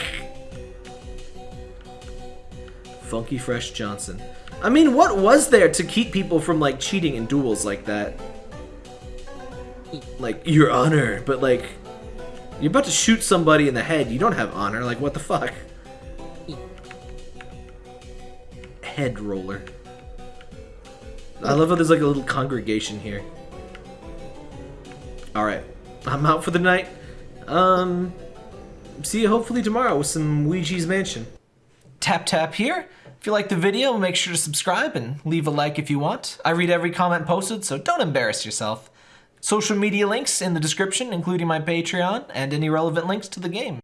Funky Fresh Johnson. I mean, what was there to keep people from, like, cheating in duels like that? Like, your honor, but, like, you're about to shoot somebody in the head. You don't have honor. Like, what the fuck? Head roller. I love how there's, like, a little congregation here. Alright. I'm out for the night. Um, see you hopefully tomorrow with some Ouija's Mansion. Tap tap here. If you like the video, make sure to subscribe and leave a like if you want. I read every comment posted, so don't embarrass yourself. Social media links in the description, including my Patreon and any relevant links to the game.